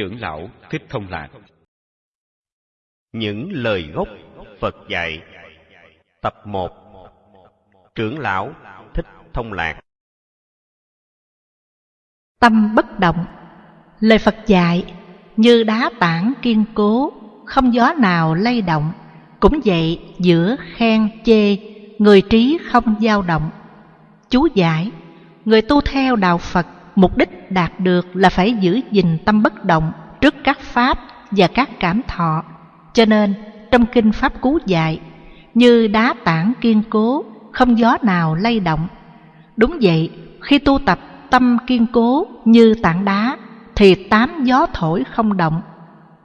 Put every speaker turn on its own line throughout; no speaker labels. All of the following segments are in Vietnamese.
Trưởng lão Thích Thông Lạc. Những lời gốc Phật dạy. Tập 1 Trưởng lão Thích Thông Lạc.
Tâm bất động. Lời Phật dạy Như đá tảng kiên cố Không gió nào lay động. Cũng vậy giữa khen chê Người trí không dao động. Chú giải Người tu theo đạo Phật Mục đích đạt được là phải giữ gìn tâm bất động Trước các pháp và các cảm thọ. Cho nên, trong kinh Pháp Cú dạy, Như đá tảng kiên cố, Không gió nào lay động. Đúng vậy, Khi tu tập tâm kiên cố như tảng đá, Thì tám gió thổi không động.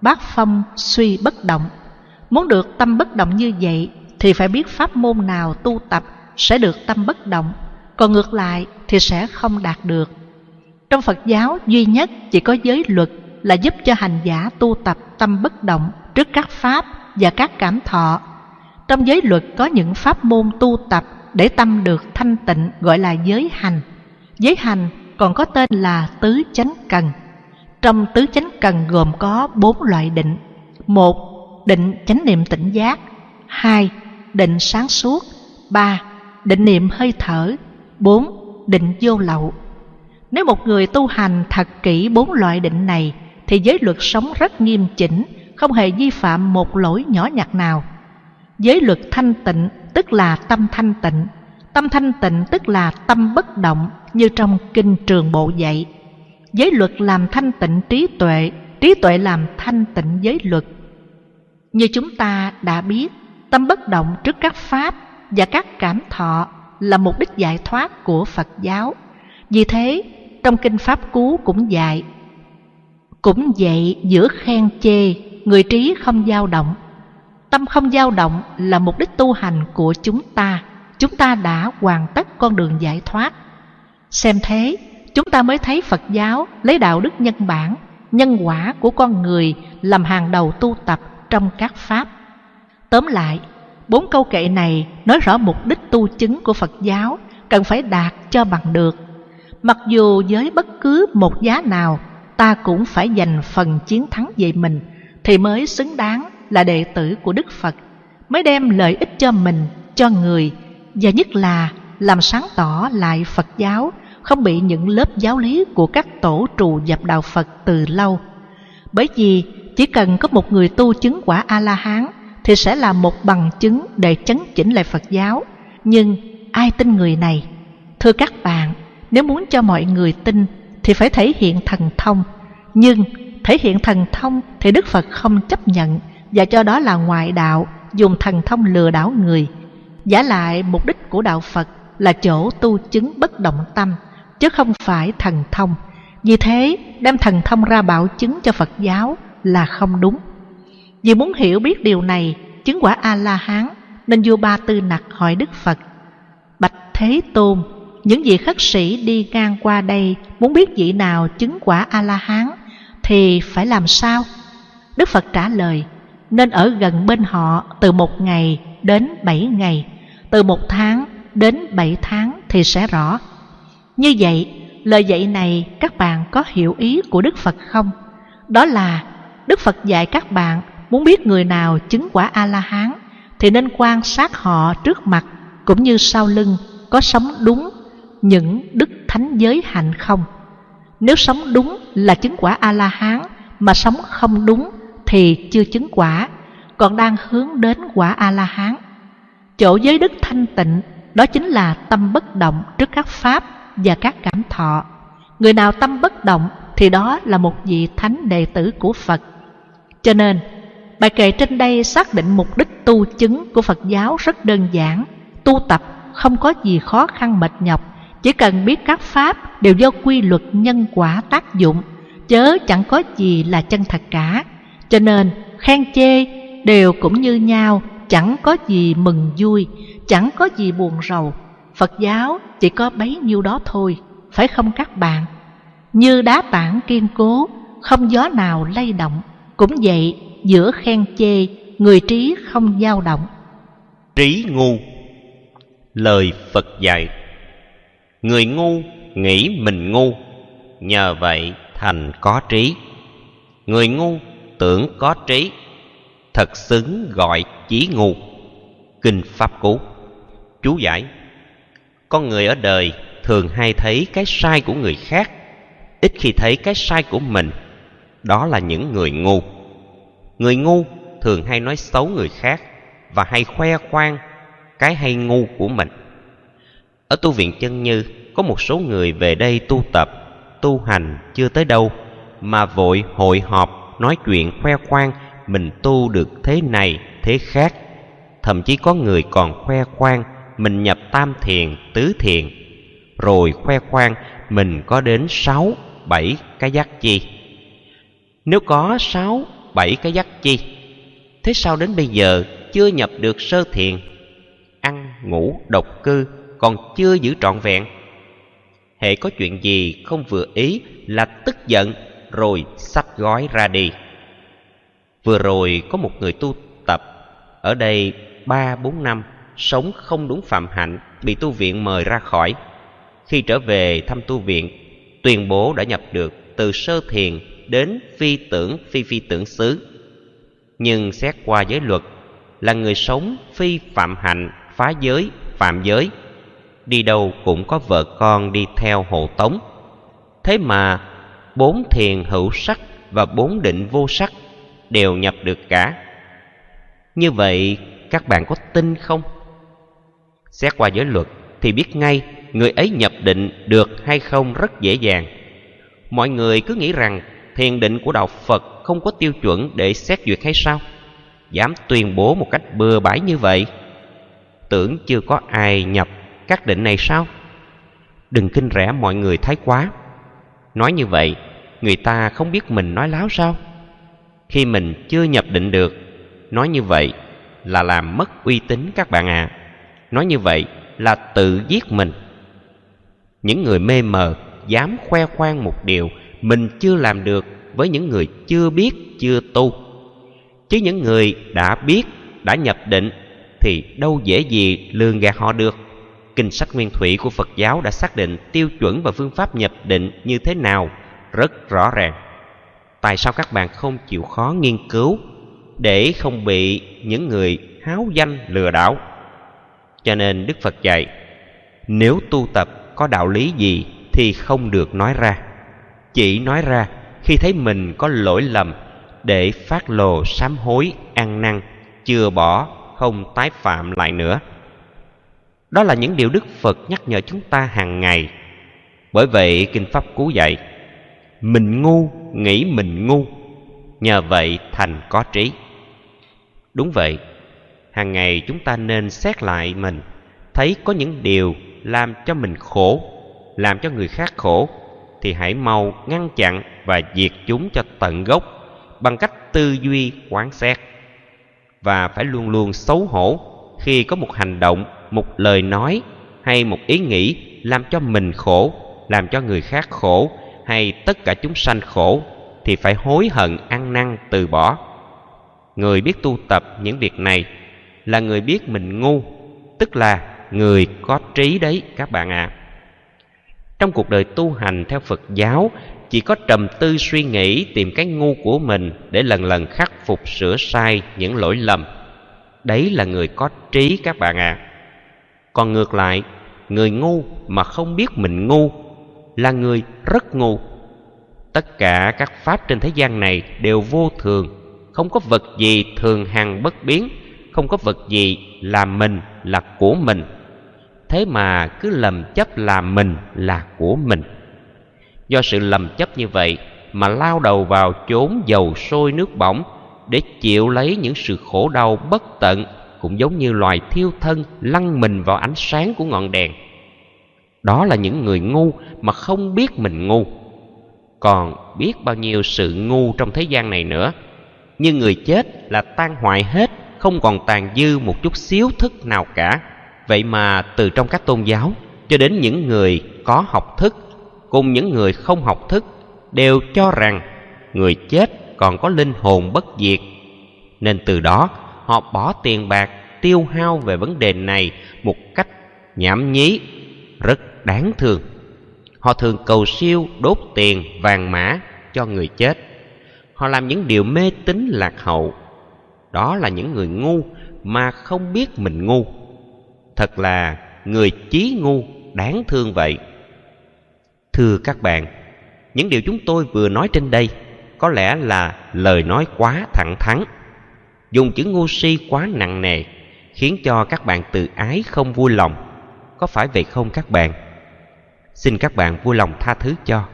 Bát phong suy bất động. Muốn được tâm bất động như vậy, Thì phải biết pháp môn nào tu tập Sẽ được tâm bất động. Còn ngược lại thì sẽ không đạt được. Trong Phật giáo duy nhất chỉ có giới luật Là giúp cho hành giả tu tập tâm bất động Trước các pháp và các cảm thọ Trong giới luật có những pháp môn tu tập Để tâm được thanh tịnh gọi là giới hành Giới hành còn có tên là tứ chánh cần. Trong tứ chánh cần gồm có bốn loại định. một, Định chánh niệm tỉnh giác. hai, Định sáng suốt. ba, Định niệm hơi thở. bốn, Định vô lậu. Nếu một người tu hành thật kỹ bốn loại định này thì giới luật sống rất nghiêm chỉnh, không hề vi phạm một lỗi nhỏ nhặt nào. Giới luật thanh tịnh tức là tâm thanh tịnh, Tâm thanh tịnh tức là tâm bất động như trong kinh trường bộ dạy. Giới luật làm thanh tịnh trí tuệ, trí tuệ làm thanh tịnh giới luật. Như chúng ta đã biết, tâm bất động trước các pháp và các cảm thọ là mục đích giải thoát của Phật giáo. Vì thế, trong kinh Pháp Cú cũng dạy, cũng vậy giữa khen chê, người trí không dao động. Tâm không dao động là mục đích tu hành của chúng ta chúng ta đã hoàn tất con đường giải thoát. Xem thế, chúng ta mới thấy Phật giáo lấy đạo đức nhân bản, nhân quả của con người làm hàng đầu tu tập trong các pháp. Tóm lại, bốn câu kệ này nói rõ mục đích tu chứng của Phật giáo cần phải đạt cho bằng được. Mặc dù với bất cứ một giá nào, ta cũng phải giành phần chiến thắng về mình thì mới xứng đáng là đệ tử của Đức Phật, mới đem lợi ích cho mình, cho người và nhất là làm sáng tỏ lại Phật giáo không bị những lớp giáo lý của các tổ trù dập đạo Phật từ lâu. Bởi vì chỉ cần có một người tu chứng quả A-la-hán thì sẽ là một bằng chứng để chấn chỉnh lại Phật giáo. Nhưng ai tin người này? Thưa các bạn, nếu muốn cho mọi người tin thì phải thể hiện thần thông. Nhưng thể hiện thần thông thì Đức Phật không chấp nhận và cho đó là ngoại đạo dùng thần thông lừa đảo người. Giả lại mục đích của đạo Phật là chỗ tu chứng bất động tâm, chứ không phải thần thông. Vì thế, đem thần thông ra bảo chứng cho Phật giáo là không đúng. Vì muốn hiểu biết điều này, chứng quả A-la-hán, nên vua Ba Tư Nặc hỏi Đức Phật, Bạch Thế Tôn, những vị khất sĩ đi ngang qua đây muốn biết vị nào chứng quả A-la-hán thì phải làm sao? Đức Phật trả lời, nên ở gần bên họ từ một ngày đến bảy ngày từ một tháng đến bảy tháng thì sẽ rõ. Như vậy, lời dạy này các bạn có hiểu ý của Đức Phật không? Đó là Đức Phật dạy các bạn muốn biết người nào chứng quả A-la-hán thì nên quan sát họ trước mặt cũng như sau lưng có sống đúng những đức thánh giới hạnh không. Nếu sống đúng là chứng quả A-la-hán mà sống không đúng thì chưa chứng quả, còn đang hướng đến quả A-la-hán. Chỗ giới đức thanh tịnh đó chính là tâm bất động trước các pháp và các cảm thọ. Người nào tâm bất động thì đó là một vị thánh đệ tử của Phật. Cho nên, bài kệ trên đây xác định mục đích tu chứng của Phật giáo rất đơn giản. Tu tập không có gì khó khăn mệt nhọc, chỉ cần biết các pháp đều do quy luật nhân quả tác dụng, chớ chẳng có gì là chân thật cả. Cho nên, khen chê đều cũng như nhau, chẳng có gì mừng vui, chẳng có gì buồn rầu. Phật giáo chỉ có bấy nhiêu đó thôi, phải không các bạn? Như đá tảng kiên cố, không gió nào lay động, cũng vậy giữa khen chê, người trí không dao động.
Trí ngu Lời Phật dạy Người ngu nghĩ mình ngu, nhờ vậy thành có trí. người ngu tưởng có trí thật xứng gọi chí ngu. Kinh pháp cú. Chú giải con người ở đời thường hay thấy cái sai của người khác ít khi thấy cái sai của mình. Đó là những người ngu. Người ngu thường hay nói xấu người khác và hay khoe khoang cái hay ngu của mình ở tu viện chân như, có một số người về đây tu tập, tu hành chưa tới đâu, mà vội hội họp, nói chuyện khoe khoang, mình tu được thế này, thế khác. Thậm chí có người còn khoe khoang, mình nhập tam thiền, tứ thiền. Rồi khoe khoang, mình có đến sáu, bảy cái giác chi. Nếu có sáu, bảy cái giác chi, thế sao đến bây giờ chưa nhập được sơ thiền? Ăn, ngủ, độc cư còn chưa giữ trọn vẹn. Hệ có chuyện gì không vừa ý là tức giận, rồi sách gói ra đi. Vừa rồi có một người tu tập, ở đây ba, bốn năm, sống không đúng phạm hạnh, bị tu viện mời ra khỏi. Khi trở về thăm tu viện, tuyên bố đã nhập được từ sơ thiền đến phi tưởng, phi phi tưởng xứ. Nhưng xét qua giới luật, là người sống phi phạm hạnh, phá giới, phạm giới đi đâu cũng có vợ con đi theo hộ tống. Thế mà, bốn thiền hữu sắc và bốn định vô sắc đều nhập được cả. Như vậy, các bạn có tin không? Xét qua giới luật thì biết ngay người ấy nhập định được hay không rất dễ dàng. Mọi người cứ nghĩ rằng thiền định của đạo phật không có tiêu chuẩn để xét duyệt hay sao? Dám tuyên bố một cách bừa bãi như vậy? Tưởng chưa có ai nhập các định này sao? Đừng kinh rẻ mọi người thái quá. Nói như vậy, người ta không biết mình nói láo sao? Khi mình chưa nhập định được, nói như vậy là làm mất uy tín các bạn ạ. À. nói như vậy là tự giết mình. Những người mê mờ dám khoe khoang một điều mình chưa làm được với những người chưa biết, chưa tu. Chứ những người đã biết, đã nhập định thì đâu dễ gì lường gạt họ được kinh sách nguyên thủy của phật giáo đã xác định tiêu chuẩn và phương pháp nhập định như thế nào rất rõ ràng. Tại sao các bạn không chịu khó nghiên cứu để không bị những người háo danh lừa đảo? Cho nên đức phật dạy, nếu tu tập có đạo lý gì thì không được nói ra. Chỉ nói ra khi thấy mình có lỗi lầm để phát lồ sám hối ăn năn, chừa bỏ, không tái phạm lại nữa đó là những điều đức phật nhắc nhở chúng ta hàng ngày. Bởi vậy, kinh pháp cú dạy, mình ngu, nghĩ mình ngu, nhờ vậy thành có trí. Đúng vậy, hàng ngày chúng ta nên xét lại mình, thấy có những điều làm cho mình khổ, làm cho người khác khổ, thì hãy mau ngăn chặn và diệt chúng cho tận gốc bằng cách tư duy, quán xét. Và phải luôn luôn xấu hổ khi có một hành động một lời nói hay một ý nghĩ làm cho mình khổ, làm cho người khác khổ hay tất cả chúng sanh khổ thì phải hối hận ăn năn từ bỏ người biết tu tập những việc này là người biết mình ngu, tức là người có trí đấy các bạn ạ à. trong cuộc đời tu hành theo phật giáo, chỉ có trầm tư suy nghĩ tìm cái ngu của mình để lần lần khắc phục sửa sai những lỗi lầm đấy là người có trí các bạn ạ à còn ngược lại, người ngu mà không biết mình ngu là người rất ngu. Tất cả các pháp trên thế gian này đều vô thường, không có vật gì thường hằng bất biến, không có vật gì là mình là của mình. Thế mà cứ lầm chấp là mình là của mình. Do sự lầm chấp như vậy mà lao đầu vào chốn dầu sôi nước bỏng để chịu lấy những sự khổ đau bất tận cũng giống như loài thiêu thân lăn mình vào ánh sáng của ngọn đèn. Đó là những người ngu mà không biết mình ngu. Còn biết bao nhiêu sự ngu trong thế gian này nữa. Nhưng người chết là tan hoại hết, không còn tàn dư một chút xíu thức nào cả. Vậy mà từ trong các tôn giáo cho đến những người có học thức cùng những người không học thức đều cho rằng người chết còn có linh hồn bất diệt. Nên từ đó họ bỏ tiền bạc tiêu hao về vấn đề này một cách nhảm nhí, rất đáng thương. Họ thường cầu siêu đốt tiền vàng mã cho người chết. Họ làm những điều mê tín lạc hậu. Đó là những người ngu mà không biết mình ngu. Thật là người chí ngu, đáng thương vậy. Thưa các bạn, những điều chúng tôi vừa nói trên đây có lẽ là lời nói quá thẳng thắn dùng chữ ngu si quá nặng nề, khiến cho các bạn tự ái không vui lòng. Có phải vậy không các bạn? Xin các bạn vui lòng tha thứ cho.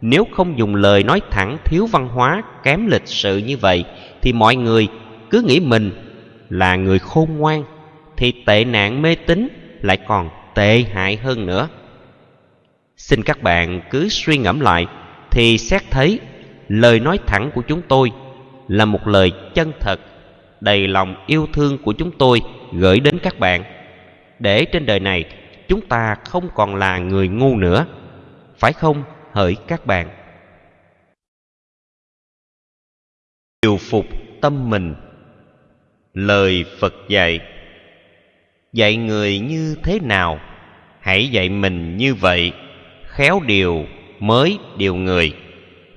Nếu không dùng lời nói thẳng, thiếu văn hóa, kém lịch sự như vậy, thì mọi người cứ nghĩ mình là người khôn ngoan, thì tệ nạn mê tín lại còn tệ hại hơn nữa. Xin các bạn cứ suy ngẫm lại, thì xét thấy lời nói thẳng của chúng tôi là một lời chân thật đầy lòng yêu thương của chúng tôi gửi đến các bạn. Để trên đời này, chúng ta không còn là người ngu nữa. Phải không, hỡi các bạn? Điều phục tâm mình. Lời phật dạy dạy người như thế nào, hãy dạy mình như vậy, khéo điều mới điều người,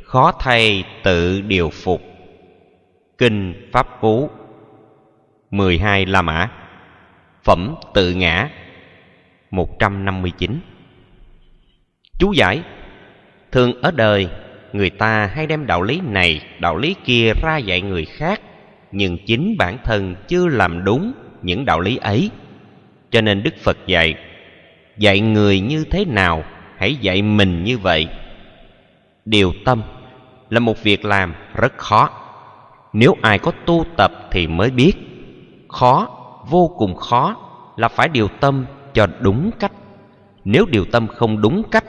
khó thay tự điều phục. Kinh pháp cú 12 La Mã. Phẩm tự ngã 159 Chú giải, Thường ở đời, Người ta hay đem đạo lý này, Đạo lý kia ra dạy người khác, Nhưng chính bản thân chưa làm đúng Những đạo lý ấy. Cho nên Đức Phật dạy Dạy người như thế nào, Hãy dạy mình như vậy. Điều tâm Là một việc làm rất khó. Nếu ai có tu tập thì mới biết. Khó, vô cùng khó Là phải điều tâm cho đúng cách. Nếu điều tâm không đúng cách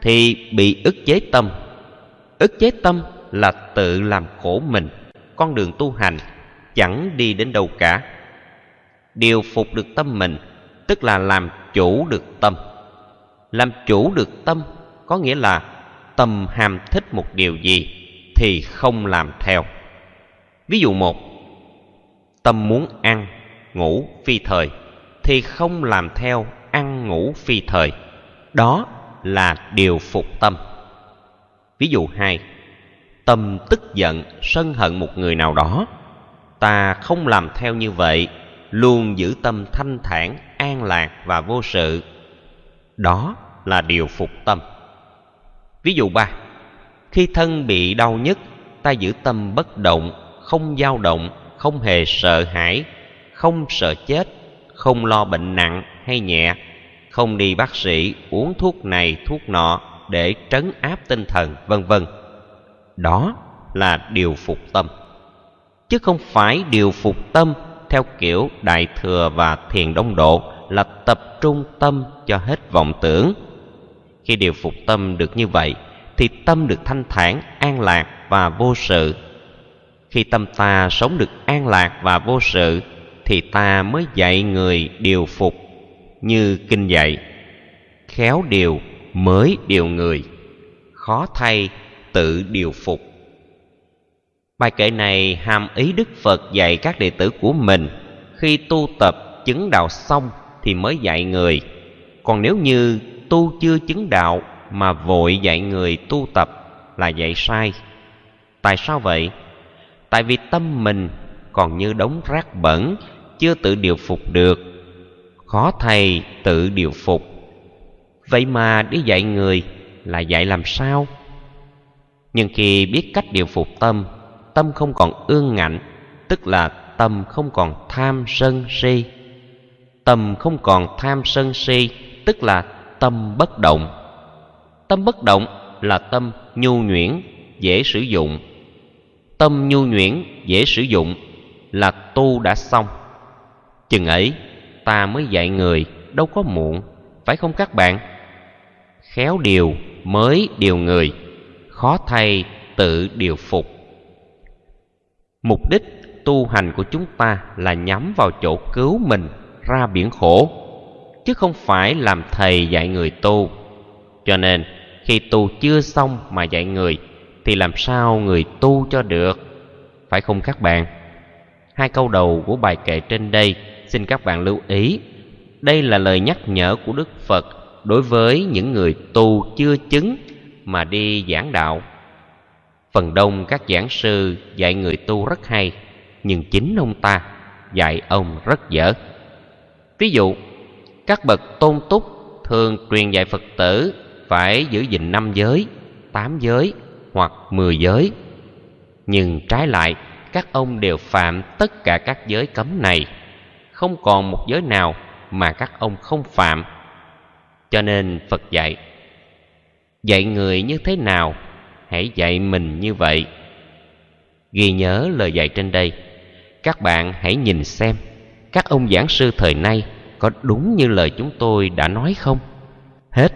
Thì bị ức chế tâm. Ức chế tâm là tự làm khổ mình. Con đường tu hành chẳng đi đến đâu cả. Điều phục được tâm mình tức là làm chủ được tâm. Làm chủ được tâm có nghĩa là tâm ham thích một điều gì thì không làm theo. Ví dụ một tâm muốn ăn, ngủ phi thời, thì không làm theo ăn ngủ phi thời. Đó là điều phục tâm. Ví dụ hai, tâm tức giận, sân hận một người nào đó. Ta không làm theo như vậy, luôn giữ tâm thanh thản, an lạc và vô sự. Đó là điều phục tâm. Ví dụ ba, khi thân bị đau nhức, ta giữ tâm bất động, không dao động không hề sợ hãi, không sợ chết, không lo bệnh nặng hay nhẹ, không đi bác sĩ uống thuốc này thuốc nọ để trấn áp tinh thần, vân vân. Đó là điều phục tâm. Chứ không phải điều phục tâm theo kiểu đại thừa và thiền đông độ là tập trung tâm cho hết vọng tưởng. Khi điều phục tâm được như vậy, thì tâm được thanh thản, an lạc và vô sự khi tâm ta sống được an lạc và vô sự, thì ta mới dạy người điều phục như kinh dạy. Khéo điều mới điều người, khó thay tự điều phục. Bài kệ này hàm ý đức phật dạy các đệ tử của mình. Khi tu tập chứng đạo xong thì mới dạy người. Còn nếu như tu chưa chứng đạo mà vội dạy người tu tập là dạy sai. Tại sao vậy? Tại vì tâm mình còn như đống rác bẩn, chưa tự điều phục được. Khó thầy tự điều phục. Vậy mà đi dạy người là dạy làm sao? Nhưng khi biết cách điều phục tâm tâm không còn ương ngạnh, tức là tâm không còn tham sân si. Tâm không còn tham sân si, tức là tâm bất động. Tâm bất động là tâm nhu nhuyễn, dễ sử dụng tâm nhu nhuyễn, dễ sử dụng, là tu đã xong. Chừng ấy, ta mới dạy người đâu có muộn, phải không các bạn? Khéo điều mới điều người, khó thay tự điều phục. Mục đích tu hành của chúng ta là nhắm vào chỗ cứu mình ra biển khổ, chứ không phải làm thầy dạy người tu. Cho nên, khi tu chưa xong mà dạy người thì làm sao người tu cho được? Phải không các bạn? Hai câu đầu của bài kệ trên đây, xin các bạn lưu ý. Đây là lời nhắc nhở của đức phật đối với những người tu chưa chứng mà đi giảng đạo. Phần đông các giảng sư dạy người tu rất hay, nhưng chính ông ta dạy ông rất dở. Ví dụ, các bậc tôn túc thường truyền dạy phật tử phải giữ gìn năm giới, tám giới hoặc mười giới. Nhưng trái lại, các ông đều phạm tất cả các giới cấm này. Không còn một giới nào mà các ông không phạm. Cho nên phật dạy dạy người như thế nào, hãy dạy mình như vậy. Ghi nhớ lời dạy trên đây, các bạn hãy nhìn xem, các ông giảng sư thời nay có đúng như lời chúng tôi đã nói không? Hết.